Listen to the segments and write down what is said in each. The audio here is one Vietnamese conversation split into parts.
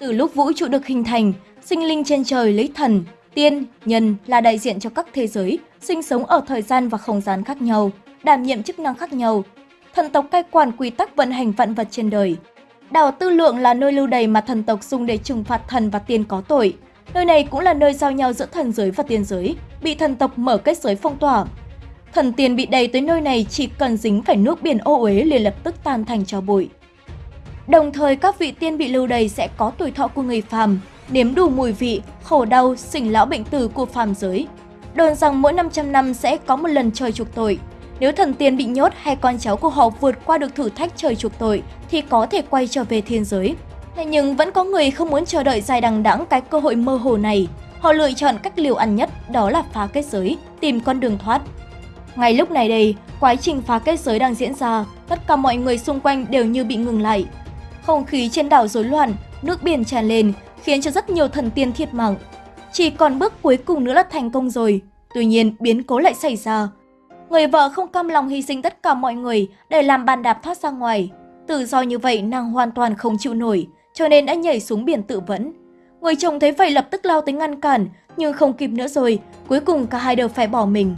Từ lúc vũ trụ được hình thành, sinh linh trên trời lấy thần, tiên, nhân là đại diện cho các thế giới, sinh sống ở thời gian và không gian khác nhau, đảm nhiệm chức năng khác nhau. Thần tộc cai quản quy tắc vận hành vạn vật trên đời. Đảo Tư Lượng là nơi lưu đày mà thần tộc dùng để trừng phạt thần và tiên có tội. Nơi này cũng là nơi giao nhau giữa thần giới và tiên giới, bị thần tộc mở kết giới phong tỏa. Thần tiên bị đầy tới nơi này chỉ cần dính phải nước biển ô uế liền lập tức tan thành cho bụi. Đồng thời các vị tiên bị lưu đầy sẽ có tuổi thọ của người phàm, nếm đủ mùi vị, khổ đau, sinh lão bệnh tử của phàm giới. Đồn rằng mỗi 500 năm sẽ có một lần trời chuộc tội. Nếu thần tiên bị nhốt hay con cháu của họ vượt qua được thử thách trời chuộc tội thì có thể quay trở về thiên giới. Thế nhưng vẫn có người không muốn chờ đợi dài đằng đẵng cái cơ hội mơ hồ này. Họ lựa chọn cách liều ăn nhất đó là phá kết giới, tìm con đường thoát. Ngay lúc này đây, quá trình phá kết giới đang diễn ra, tất cả mọi người xung quanh đều như bị ngừng lại. Không khí trên đảo rối loạn, nước biển tràn lên, khiến cho rất nhiều thần tiên thiệt mạng. Chỉ còn bước cuối cùng nữa là thành công rồi. Tuy nhiên, biến cố lại xảy ra. Người vợ không cam lòng hy sinh tất cả mọi người để làm bàn đạp thoát ra ngoài. Tự do như vậy nàng hoàn toàn không chịu nổi, cho nên đã nhảy xuống biển tự vẫn. Người chồng thấy vậy lập tức lao tới ngăn cản, nhưng không kịp nữa rồi, cuối cùng cả hai đều phải bỏ mình.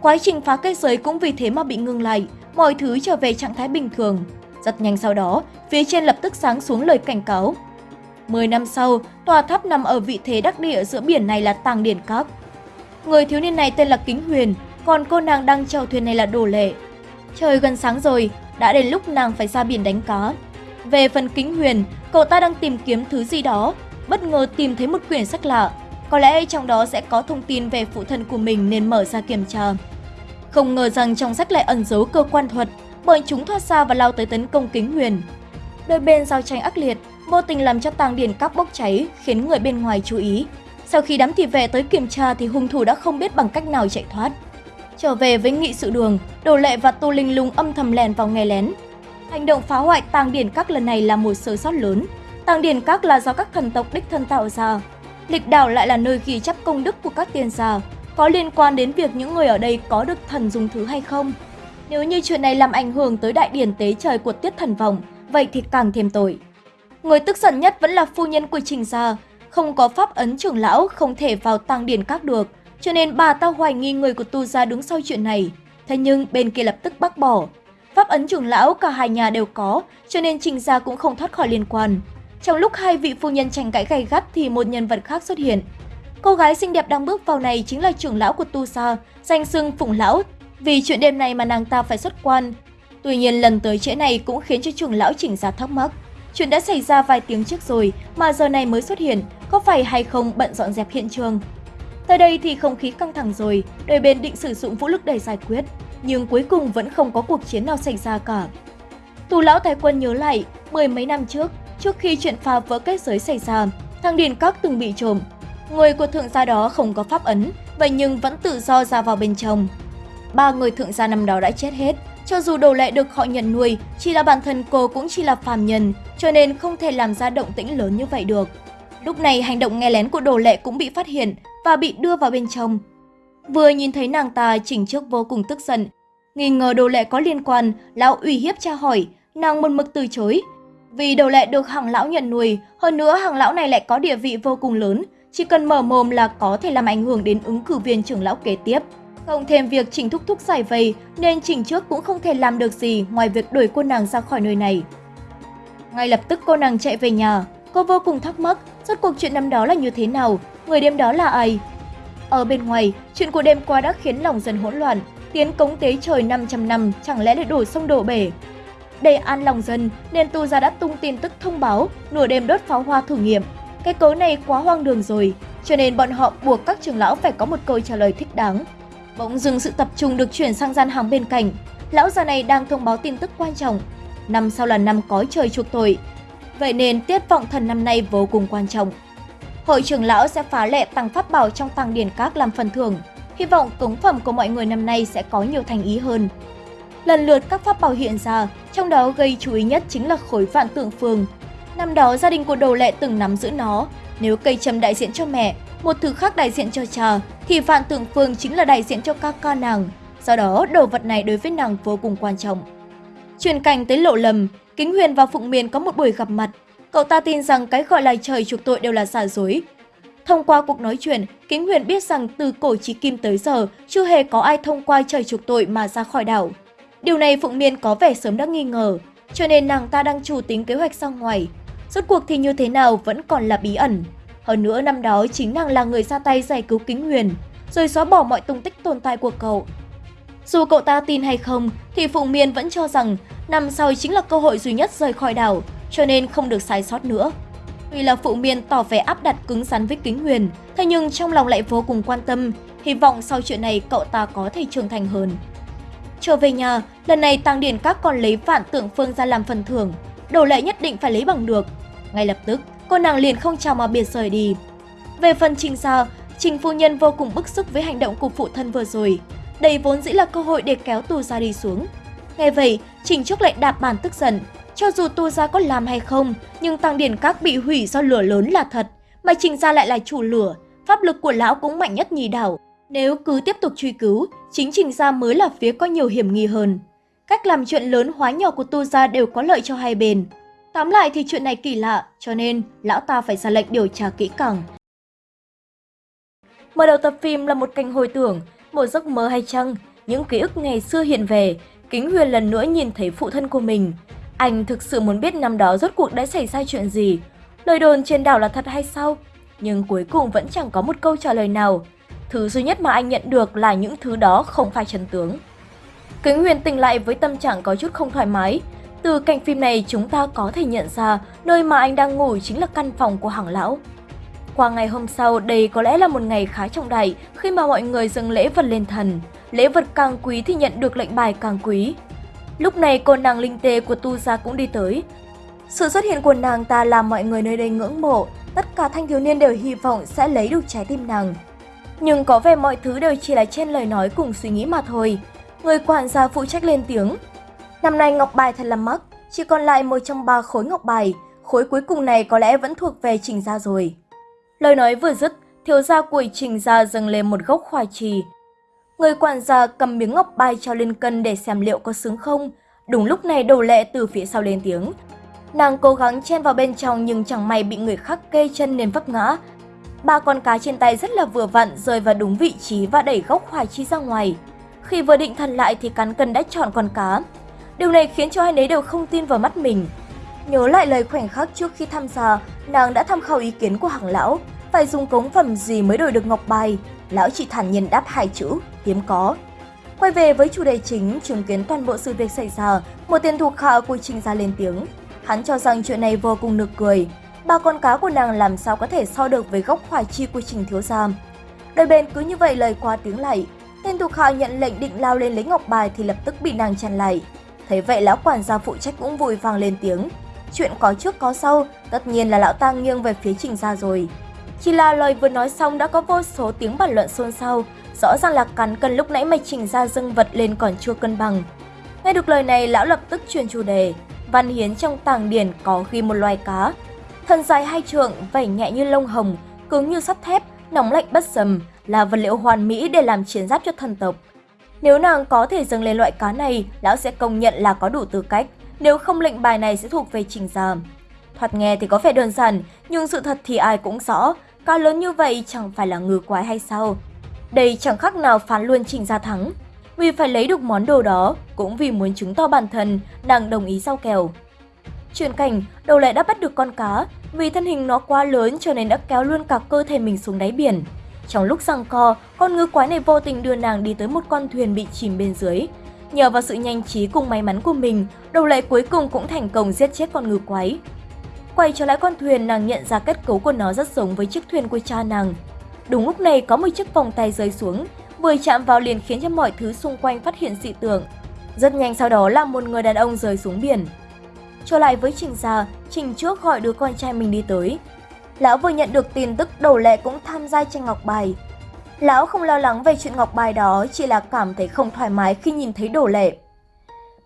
Quá trình phá kết giới cũng vì thế mà bị ngừng lại, mọi thứ trở về trạng thái bình thường. Rất nhanh sau đó, phía trên lập tức sáng xuống lời cảnh cáo. 10 năm sau, tòa tháp nằm ở vị thế đắc địa giữa biển này là Tàng Điển Các. Người thiếu niên này tên là Kính Huyền, còn cô nàng đang chèo thuyền này là Đồ Lệ. Trời gần sáng rồi, đã đến lúc nàng phải ra biển đánh cá. Về phần Kính Huyền, cậu ta đang tìm kiếm thứ gì đó, bất ngờ tìm thấy một quyển sách lạ. Có lẽ trong đó sẽ có thông tin về phụ thân của mình nên mở ra kiểm tra. Không ngờ rằng trong sách lại ẩn giấu cơ quan thuật, bởi chúng thoát ra và lao tới tấn công Kính Huyền. Đôi bên giao tranh ác liệt, vô tình làm cho tàng điển các bốc cháy, khiến người bên ngoài chú ý. Sau khi đám thị vệ tới kiểm tra thì hung thủ đã không biết bằng cách nào chạy thoát. Trở về với nghị sự đường, Đồ Lệ và Tô Linh Lung âm thầm lèn vào nghe lén. Hành động phá hoại tàng điển các lần này là một sơ sót lớn. Tàng điển các là do các thần tộc đích thân tạo ra. Lịch đảo lại là nơi ghi chép công đức của các tiên gia, có liên quan đến việc những người ở đây có được thần dùng thứ hay không. Nếu như chuyện này làm ảnh hưởng tới đại điển tế trời của tiết thần vòng, vậy thì càng thêm tội. Người tức giận nhất vẫn là phu nhân của Trình Gia, không có pháp ấn trưởng lão không thể vào tăng điển các được, cho nên bà ta hoài nghi người của tu gia đứng sau chuyện này. Thế nhưng bên kia lập tức bác bỏ. Pháp ấn trưởng lão cả hai nhà đều có, cho nên Trình Gia cũng không thoát khỏi liên quan. Trong lúc hai vị phu nhân tranh cãi gay gắt thì một nhân vật khác xuất hiện. Cô gái xinh đẹp đang bước vào này chính là trưởng lão của tu gia, danh xưng Phụng Lão. Vì chuyện đêm này mà nàng ta phải xuất quan. Tuy nhiên lần tới trễ này cũng khiến cho trưởng lão chỉnh ra thắc mắc. Chuyện đã xảy ra vài tiếng trước rồi mà giờ này mới xuất hiện, có phải hay không bận dọn dẹp hiện trường? Tới đây thì không khí căng thẳng rồi, đôi bên định sử dụng vũ lực để giải quyết, nhưng cuối cùng vẫn không có cuộc chiến nào xảy ra cả. Tù lão Thái Quân nhớ lại, mười mấy năm trước, trước khi chuyện phá vỡ kết giới xảy ra, thằng Điền Các từng bị trộm. Người của thượng gia đó không có pháp ấn, vậy nhưng vẫn tự do ra vào bên trong. Ba người thượng gia năm đó đã chết hết, cho dù đồ lệ được họ nhận nuôi, chỉ là bản thân cô cũng chỉ là phàm nhân, cho nên không thể làm ra động tĩnh lớn như vậy được. Lúc này hành động nghe lén của đồ lệ cũng bị phát hiện và bị đưa vào bên trong. Vừa nhìn thấy nàng ta chỉnh trước vô cùng tức giận. Nghi ngờ đồ lệ có liên quan, lão ủy hiếp tra hỏi, nàng một mực từ chối. Vì đồ lệ được hàng lão nhận nuôi, hơn nữa hàng lão này lại có địa vị vô cùng lớn, chỉ cần mở mồm là có thể làm ảnh hưởng đến ứng cử viên trưởng lão kế tiếp. Cộng thêm việc Trình Thúc Thúc giải vây nên Trình trước cũng không thể làm được gì ngoài việc đuổi cô nàng ra khỏi nơi này. Ngay lập tức cô nàng chạy về nhà, cô vô cùng thắc mắc rốt cuộc chuyện năm đó là như thế nào, người đêm đó là ai. Ở bên ngoài, chuyện của đêm qua đã khiến lòng dần hỗn loạn, tiến cống tế trời 500 năm chẳng lẽ lại đổ sông đổ bể. Để an lòng dân nên tu gia đã tung tin tức thông báo nửa đêm đốt pháo hoa thử nghiệm. Cái cớ này quá hoang đường rồi, cho nên bọn họ buộc các trưởng lão phải có một câu trả lời thích đáng. Bỗng dưng sự tập trung được chuyển sang gian hàng bên cạnh. Lão già này đang thông báo tin tức quan trọng. Năm sau là năm cói trời chuộc tội. Vậy nên tiết vọng thần năm nay vô cùng quan trọng. Hội trưởng lão sẽ phá lệ tăng pháp bảo trong tăng điển các làm phần thưởng. Hy vọng cống phẩm của mọi người năm nay sẽ có nhiều thành ý hơn. Lần lượt các pháp bảo hiện ra, trong đó gây chú ý nhất chính là khối vạn tượng phường Năm đó gia đình của đồ lệ từng nắm giữ nó. Nếu cây châm đại diện cho mẹ, một thứ khác đại diện cho cha, thì Phạm Tượng Phương chính là đại diện cho các ca nàng. Do đó, đồ vật này đối với nàng vô cùng quan trọng. Truyền cảnh tới lộ lầm, Kính Huyền và Phụng Miền có một buổi gặp mặt. cậu ta tin rằng cái gọi là trời chuộc tội đều là giả dối. Thông qua cuộc nói chuyện, Kính Huyền biết rằng từ cổ chí kim tới giờ, chưa hề có ai thông qua trời chuộc tội mà ra khỏi đảo. Điều này Phụng Miên có vẻ sớm đã nghi ngờ, cho nên nàng ta đang chủ tính kế hoạch ra ngoài. Rốt cuộc thì như thế nào vẫn còn là bí ẩn. Hơn nữa năm đó chính nàng là người ra tay giải cứu Kính Huyền, rồi xóa bỏ mọi tung tích tồn tại của cậu. Dù cậu ta tin hay không, thì Phụng Miên vẫn cho rằng năm sau chính là cơ hội duy nhất rời khỏi đảo, cho nên không được sai sót nữa. Tuy là Phụ Miên tỏ vẻ áp đặt cứng rắn với Kính Huyền, thế nhưng trong lòng lại vô cùng quan tâm, hy vọng sau chuyện này cậu ta có thể trưởng thành hơn. Trở về nhà, lần này Tăng Điển Các còn lấy vạn tượng phương ra làm phần thưởng, đồ lệ nhất định phải lấy bằng được. Ngay lập tức, cô nàng liền không chào mà biệt rời đi. Về phần Trình Gia, Trình phu nhân vô cùng bức xúc với hành động của phụ thân vừa rồi. Đây vốn dĩ là cơ hội để kéo Tu Gia đi xuống. Nghe vậy, Trình Trúc lại đạp bàn tức giận. Cho dù Tu Gia có làm hay không, nhưng Tăng Điển Các bị hủy do lửa lớn là thật, mà Trình Gia lại là chủ lửa, pháp lực của lão cũng mạnh nhất nhì đảo. Nếu cứ tiếp tục truy cứu, chính Trình Gia mới là phía có nhiều hiểm nghi hơn. Cách làm chuyện lớn hóa nhỏ của Tu Gia đều có lợi cho hai bên. Tóm lại thì chuyện này kỳ lạ, cho nên lão ta phải ra lệnh điều tra kỹ càng. Mở đầu tập phim là một cảnh hồi tưởng, một giấc mơ hay chăng, những ký ức ngày xưa hiện về, Kính Huyền lần nữa nhìn thấy phụ thân của mình. Anh thực sự muốn biết năm đó rốt cuộc đã xảy ra chuyện gì. Lời đồn trên đảo là thật hay sao? Nhưng cuối cùng vẫn chẳng có một câu trả lời nào. Thứ duy nhất mà anh nhận được là những thứ đó không phải chân tướng. Kính Huyền tỉnh lại với tâm trạng có chút không thoải mái. Từ cảnh phim này chúng ta có thể nhận ra nơi mà anh đang ngủ chính là căn phòng của hàng lão. Qua ngày hôm sau, đây có lẽ là một ngày khá trọng đại khi mà mọi người dâng lễ vật lên thần. Lễ vật càng quý thì nhận được lệnh bài càng quý. Lúc này cô nàng linh tê của Tu Gia cũng đi tới. Sự xuất hiện của nàng ta làm mọi người nơi đây ngưỡng mộ, tất cả thanh thiếu niên đều hy vọng sẽ lấy được trái tim nàng. Nhưng có vẻ mọi thứ đều chỉ là trên lời nói cùng suy nghĩ mà thôi. Người quản gia phụ trách lên tiếng. Năm nay ngọc bài thật là mắc, chỉ còn lại một trong ba khối ngọc bài, khối cuối cùng này có lẽ vẫn thuộc về trình gia rồi. Lời nói vừa dứt, thiếu gia của trình gia dâng lên một gốc khoai trì. Người quản gia cầm miếng ngọc bài cho lên cân để xem liệu có sướng không. Đúng lúc này đầu lệ từ phía sau lên tiếng. Nàng cố gắng chen vào bên trong nhưng chẳng may bị người khác kê chân nên vấp ngã. Ba con cá trên tay rất là vừa vặn rơi vào đúng vị trí và đẩy gốc khoai chi ra ngoài. Khi vừa định thần lại thì cán cân đã chọn con cá. Điều này khiến cho hai nấy đều không tin vào mắt mình. Nhớ lại lời khoảnh khắc trước khi tham gia, nàng đã tham khảo ý kiến của hàng lão, phải dùng cống phẩm gì mới đổi được ngọc bài. Lão chỉ thản nhiên đáp hai chữ, hiếm có. Quay về với chủ đề chính, chứng kiến toàn bộ sự việc xảy ra, một tên thuộc hạ của Trình gia lên tiếng. Hắn cho rằng chuyện này vô cùng nực cười. Ba con cá của nàng làm sao có thể so được với gốc khoai chi của Trình thiếu gia. Đôi bên cứ như vậy lời qua tiếng lại. Tên thuộc hạ nhận lệnh định lao lên lấy ngọc bài thì lập tức bị nàng chặn lại. Thấy vậy lão quản gia phụ trách cũng vội vàng lên tiếng. Chuyện có trước có sau, tất nhiên là lão ta nghiêng về phía trình gia rồi. Chỉ là lời vừa nói xong đã có vô số tiếng bàn luận xôn xao, rõ ràng là cắn cân lúc nãy mày trình ra dâng vật lên còn chưa cân bằng. Nghe được lời này, lão lập tức truyền chủ đề. Văn hiến trong tàng điển có ghi một loài cá. Thân dài hai trượng, vảy nhẹ như lông hồng, cứng như sắt thép, nóng lạnh bất sầm, là vật liệu hoàn mỹ để làm chiến giáp cho thần tộc. Nếu nàng có thể dâng lên loại cá này, lão sẽ công nhận là có đủ tư cách, nếu không lệnh bài này sẽ thuộc về trình gia. Thoạt nghe thì có vẻ đơn giản, nhưng sự thật thì ai cũng rõ, cá lớn như vậy chẳng phải là ngư quái hay sao? Đây chẳng khác nào phán luôn trình gia thắng. Vì phải lấy được món đồ đó, cũng vì muốn chứng tỏ bản thân, nàng đồng ý giao kèo. Chuyển cảnh, đầu lại đã bắt được con cá, vì thân hình nó quá lớn cho nên đã kéo luôn cả cơ thể mình xuống đáy biển. Trong lúc giằng co, con ngư quái này vô tình đưa nàng đi tới một con thuyền bị chìm bên dưới. Nhờ vào sự nhanh trí cùng may mắn của mình, đầu lệ cuối cùng cũng thành công giết chết con ngư quái. Quay trở lại con thuyền, nàng nhận ra kết cấu của nó rất giống với chiếc thuyền của cha nàng. Đúng lúc này có một chiếc vòng tay rơi xuống, vừa chạm vào liền khiến cho mọi thứ xung quanh phát hiện dị tượng. Rất nhanh sau đó là một người đàn ông rơi xuống biển. Trở lại với Trình Gia, Trình trước gọi đứa con trai mình đi tới. Lão vừa nhận được tin tức đầu lệ cũng tham gia tranh ngọc bài. Lão không lo lắng về chuyện ngọc bài đó, chỉ là cảm thấy không thoải mái khi nhìn thấy đổ lệ.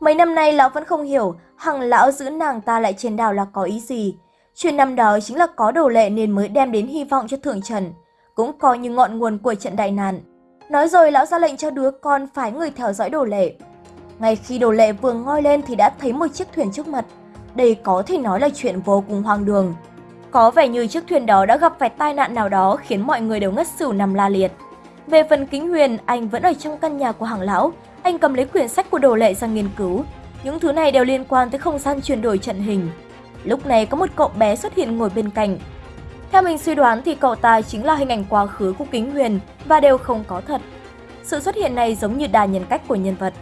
Mấy năm nay lão vẫn không hiểu hằng lão giữ nàng ta lại trên đảo là có ý gì. Chuyện năm đó chính là có đồ lệ nên mới đem đến hy vọng cho thượng trần, cũng coi như ngọn nguồn của trận đại nạn. Nói rồi lão ra lệnh cho đứa con phái người theo dõi đồ lệ. Ngay khi đồ lệ vừa ngoi lên thì đã thấy một chiếc thuyền trước mặt. Đây có thể nói là chuyện vô cùng hoang đường. Có vẻ như chiếc thuyền đó đã gặp phải tai nạn nào đó khiến mọi người đều ngất xỉu nằm la liệt. Về phần Kính Huyền, anh vẫn ở trong căn nhà của hàng lão. Anh cầm lấy quyển sách của đồ lệ ra nghiên cứu. Những thứ này đều liên quan tới không gian chuyển đổi trận hình. Lúc này có một cậu bé xuất hiện ngồi bên cạnh. Theo mình suy đoán thì cậu ta chính là hình ảnh quá khứ của Kính Huyền và đều không có thật. Sự xuất hiện này giống như đà nhân cách của nhân vật.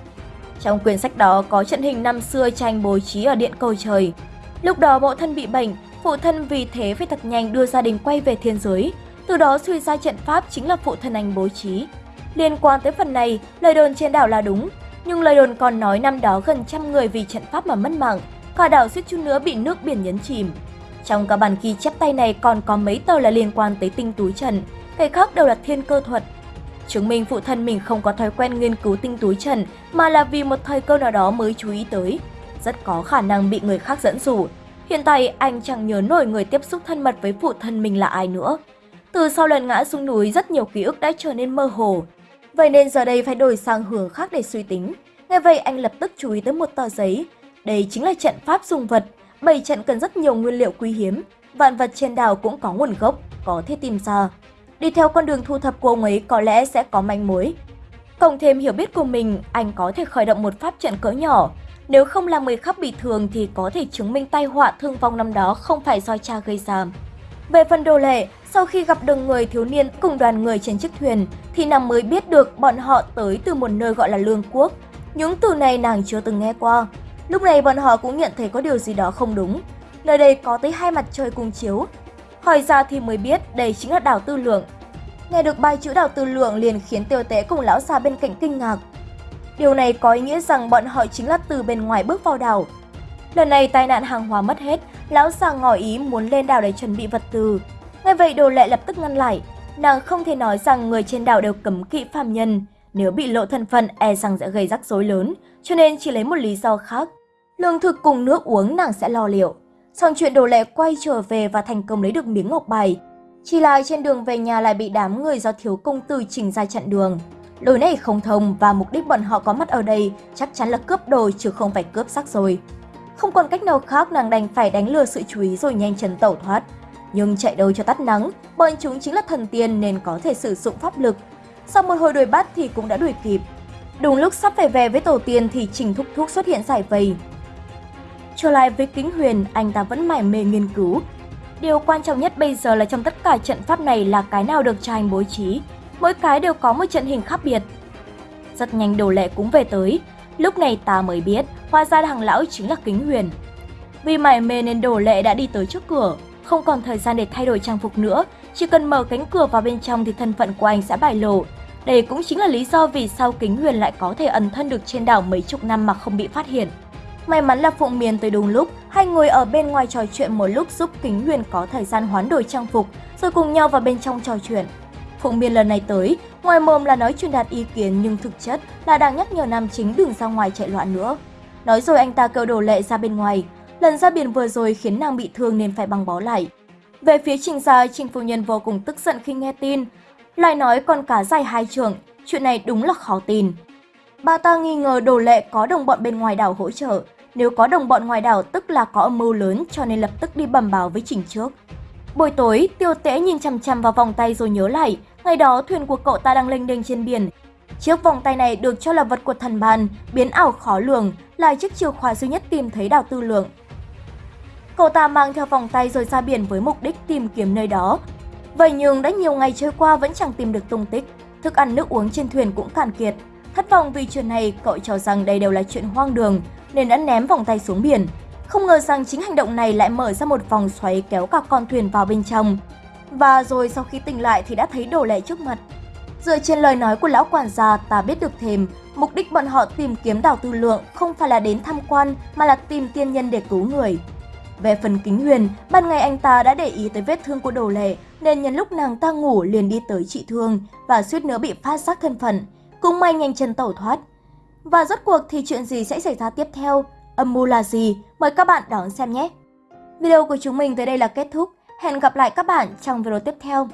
Trong quyển sách đó có trận hình năm xưa tranh bố trí ở điện cầu trời. Lúc đó bộ thân bị bệnh, phụ thân vì thế phải thật nhanh đưa gia đình quay về thiên giới. Từ đó suy ra trận pháp chính là phụ thân anh bố trí. Liên quan tới phần này, lời đồn trên đảo là đúng, nhưng lời đồn còn nói năm đó gần trăm người vì trận pháp mà mất mạng, cả đảo suýt chút nữa bị nước biển nhấn chìm. Trong các bản ghi chép tay này còn có mấy tờ là liên quan tới tinh túi trần, cái khác đều là thiên cơ thuật. Chứng minh phụ thân mình không có thói quen nghiên cứu tinh túi trần mà là vì một thời cơ nào đó mới chú ý tới. Rất có khả năng bị người khác dẫn dụ. Hiện tại anh chẳng nhớ nổi người tiếp xúc thân mật với phụ thân mình là ai nữa. Từ sau lần ngã xuống núi rất nhiều ký ức đã trở nên mơ hồ. Vậy nên giờ đây phải đổi sang hướng khác để suy tính. Nghe vậy anh lập tức chú ý tới một tờ giấy. Đây chính là trận pháp dùng vật. Bảy trận cần rất nhiều nguyên liệu quý hiếm. Vạn vật trên đảo cũng có nguồn gốc, có thể tìm ra. Đi theo con đường thu thập của ông ấy có lẽ sẽ có manh mối. Cộng thêm hiểu biết của mình, anh có thể khởi động một pháp trận cỡ nhỏ. Nếu không làm người khác bị thương thì có thể chứng minh tai họa thương vong năm đó không phải do cha gây ra. Về phần đồ lệ, sau khi gặp được người thiếu niên cùng đoàn người trên chiếc thuyền, thì nàng mới biết được bọn họ tới từ một nơi gọi là Lương Quốc. Những từ này nàng chưa từng nghe qua. Lúc này bọn họ cũng nhận thấy có điều gì đó không đúng. Nơi đây có tới hai mặt trời cùng chiếu. Hỏi ra thì mới biết đây chính là đảo Tư Lượng. Nghe được bài chữ đảo Tư Lượng liền khiến tiêu tế cùng lão già bên cạnh kinh ngạc. Điều này có ý nghĩa rằng bọn họ chính là từ bên ngoài bước vào đảo. Lần này tai nạn hàng hóa mất hết, lão già ngỏ ý muốn lên đảo để chuẩn bị vật tư. Ngay vậy đồ lệ lập tức ngăn lại. Nàng không thể nói rằng người trên đảo đều cấm kỵ phàm nhân. Nếu bị lộ thân phận e rằng sẽ gây rắc rối lớn, cho nên chỉ lấy một lý do khác. Lương thực cùng nước uống nàng sẽ lo liệu. Xong chuyện đồ lệ quay trở về và thành công lấy được miếng ngọc bài. Chỉ là trên đường về nhà lại bị đám người do thiếu công tử chỉnh ra chặn đường. Lối này không thông và mục đích bọn họ có mặt ở đây chắc chắn là cướp đồ chứ không phải cướp sắc rồi. Không còn cách nào khác nàng đành phải đánh lừa sự chú ý rồi nhanh chân tẩu thoát. Nhưng chạy đâu cho tắt nắng, bọn chúng chính là thần tiên nên có thể sử dụng pháp lực. Sau một hồi đuổi bắt thì cũng đã đuổi kịp. Đúng lúc sắp phải về với tổ tiên thì Trình Thúc Thúc xuất hiện giải vây. Trở lại với Kính Huyền, anh ta vẫn mải mê nghiên cứu. Điều quan trọng nhất bây giờ là trong tất cả trận pháp này là cái nào được cha anh bố trí. Mỗi cái đều có một trận hình khác biệt. Rất nhanh đồ lệ cũng về tới. Lúc này ta mới biết, hóa ra hàng lão chính là Kính Huyền. Vì mải mê nên đồ lệ đã đi tới trước cửa, không còn thời gian để thay đổi trang phục nữa, chỉ cần mở cánh cửa vào bên trong thì thân phận của anh sẽ bại lộ. Đây cũng chính là lý do vì sao Kính Huyền lại có thể ẩn thân được trên đảo mấy chục năm mà không bị phát hiện. May mắn là Phụng Miền tới đúng lúc, hai người ở bên ngoài trò chuyện một lúc giúp Kính Huyền có thời gian hoán đổi trang phục, rồi cùng nhau vào bên trong trò chuyện. Phụng biên lần này tới, ngoài mồm là nói truyền đạt ý kiến nhưng thực chất là đang nhắc nhở nam chính đừng ra ngoài chạy loạn nữa. Nói rồi anh ta kêu đồ lệ ra bên ngoài, lần ra biển vừa rồi khiến nàng bị thương nên phải băng bó lại. Về phía Trình Gia, Trình Phu Nhân vô cùng tức giận khi nghe tin, lại nói còn cả dài hai trưởng, chuyện này đúng là khó tin. Bà ta nghi ngờ đồ lệ có đồng bọn bên ngoài đảo hỗ trợ, nếu có đồng bọn ngoài đảo tức là có âm mưu lớn cho nên lập tức đi bẩm báo với Trình trước. Buổi tối, tiêu tễ nhìn chằm chằm vào vòng tay rồi nhớ lại, ngày đó thuyền của cậu ta đang lênh đênh trên biển. Chiếc vòng tay này được cho là vật của thần bàn, biến ảo khó lường, là chiếc chìa khóa duy nhất tìm thấy đảo tư lượng. Cậu ta mang theo vòng tay rồi ra biển với mục đích tìm kiếm nơi đó. Vậy nhưng đã nhiều ngày trôi qua vẫn chẳng tìm được tung tích, thức ăn nước uống trên thuyền cũng cạn kiệt. Thất vọng vì chuyện này, cậu cho rằng đây đều là chuyện hoang đường, nên đã ném vòng tay xuống biển. Không ngờ rằng chính hành động này lại mở ra một vòng xoáy kéo cả con thuyền vào bên trong. Và rồi sau khi tỉnh lại thì đã thấy đồ lẻ trước mặt. Dựa trên lời nói của lão quản gia, ta biết được thêm, mục đích bọn họ tìm kiếm đảo tư lượng không phải là đến tham quan mà là tìm tiên nhân để cứu người. Về phần kính huyền, ban ngày anh ta đã để ý tới vết thương của đồ lệ nên nhân lúc nàng ta ngủ liền đi tới trị thương và suýt nữa bị phát giác thân phận. Cũng may nhanh chân tẩu thoát. Và rốt cuộc thì chuyện gì sẽ xảy ra tiếp theo? Âm mưu là gì? Mời các bạn đón xem nhé! Video của chúng mình tới đây là kết thúc. Hẹn gặp lại các bạn trong video tiếp theo.